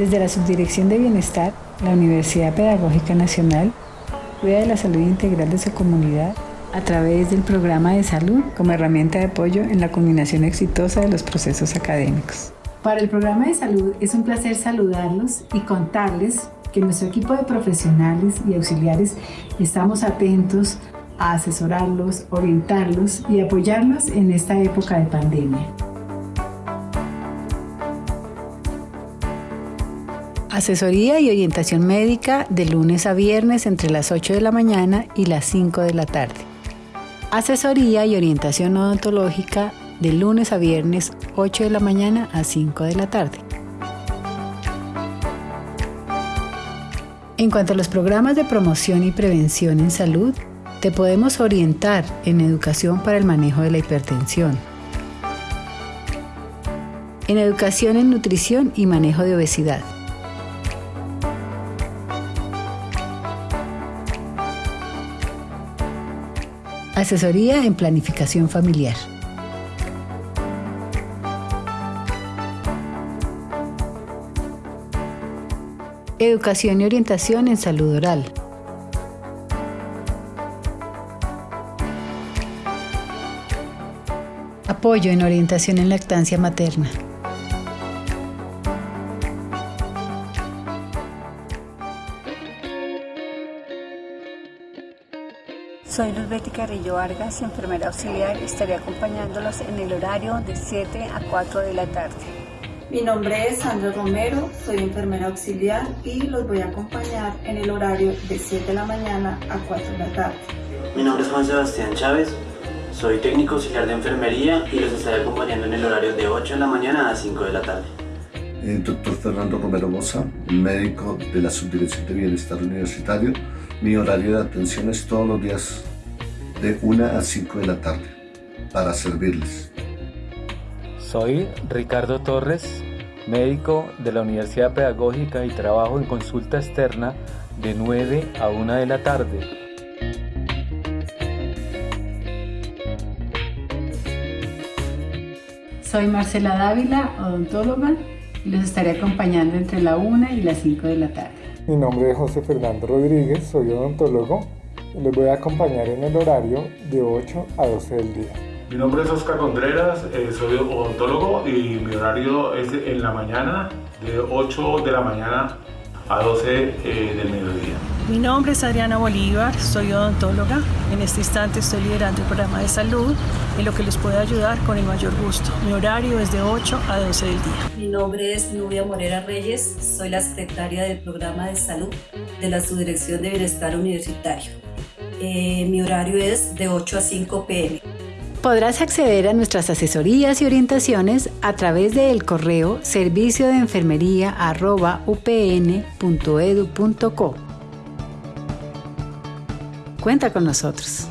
Desde la Subdirección de Bienestar, la Universidad Pedagógica Nacional cuida de la salud integral de su comunidad a través del programa de salud como herramienta de apoyo en la culminación exitosa de los procesos académicos. Para el programa de salud es un placer saludarlos y contarles que nuestro equipo de profesionales y auxiliares estamos atentos a asesorarlos, orientarlos y apoyarlos en esta época de pandemia. Asesoría y orientación médica de lunes a viernes entre las 8 de la mañana y las 5 de la tarde. Asesoría y orientación odontológica de lunes a viernes 8 de la mañana a 5 de la tarde. En cuanto a los programas de promoción y prevención en salud, te podemos orientar en educación para el manejo de la hipertensión, en educación en nutrición y manejo de obesidad, asesoría en planificación familiar. Educación y orientación en salud oral. Apoyo en orientación en lactancia materna. Soy Luz Betty Carrillo Vargas, enfermera auxiliar y estaré acompañándolos en el horario de 7 a 4 de la tarde. Mi nombre es Sandra Romero, soy enfermera auxiliar y los voy a acompañar en el horario de 7 de la mañana a 4 de la tarde. Mi nombre es Juan Sebastián Chávez, soy técnico auxiliar de enfermería y los estaré acompañando en el horario de 8 de la mañana a 5 de la tarde. Eh, doctor Fernando Romero Moza, médico de la Subdirección de Bienestar Universitario. Mi horario de atención es todos los días de 1 a 5 de la tarde para servirles. Soy Ricardo Torres, médico de la Universidad Pedagógica y trabajo en consulta externa de 9 a 1 de la tarde. Soy Marcela Dávila, odontóloga, y los estaré acompañando entre la 1 y las 5 de la tarde. Mi nombre es José Fernando Rodríguez, soy odontólogo y les voy a acompañar en el horario de 8 a 12 del día. Mi nombre es Oscar Contreras, eh, soy odontólogo y mi horario es en la mañana, de 8 de la mañana a 12 eh, del mediodía. Mi nombre es Adriana Bolívar, soy odontóloga. En este instante estoy liderando el programa de salud en lo que les puede ayudar con el mayor gusto. Mi horario es de 8 a 12 del día. Mi nombre es Nubia Morera Reyes, soy la secretaria del programa de salud de la Subdirección de Bienestar Universitario. Eh, mi horario es de 8 a 5 pm. Podrás acceder a nuestras asesorías y orientaciones a través del correo servicio de enfermería upn.edu.co. Cuenta con nosotros.